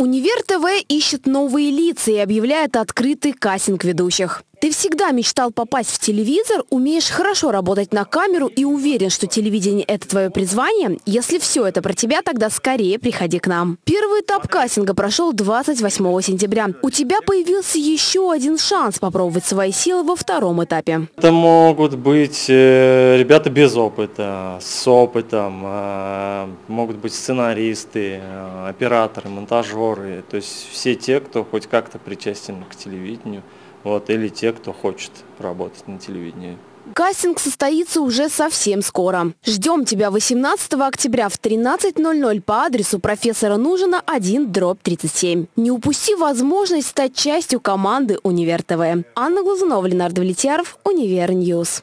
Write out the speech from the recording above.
Универ ТВ ищет новые лица и объявляет открытый кастинг ведущих. Ты всегда мечтал попасть в телевизор, умеешь хорошо работать на камеру и уверен, что телевидение – это твое призвание? Если все это про тебя, тогда скорее приходи к нам. Первый этап кастинга прошел 28 сентября. У тебя появился еще один шанс попробовать свои силы во втором этапе. Это могут быть э, ребята без опыта, с опытом, э, могут быть сценаристы, э, операторы, монтажеры, то есть все те, кто хоть как-то причастен к телевидению вот, или кто хочет работать на телевидении. Кастинг состоится уже совсем скоро. Ждем тебя 18 октября в 13.00 по адресу профессора Нужина 1 дробь 37. Не упусти возможность стать частью команды Универ ТВ. Анна Глазунова, Ленардо Влетьяров, Универ News.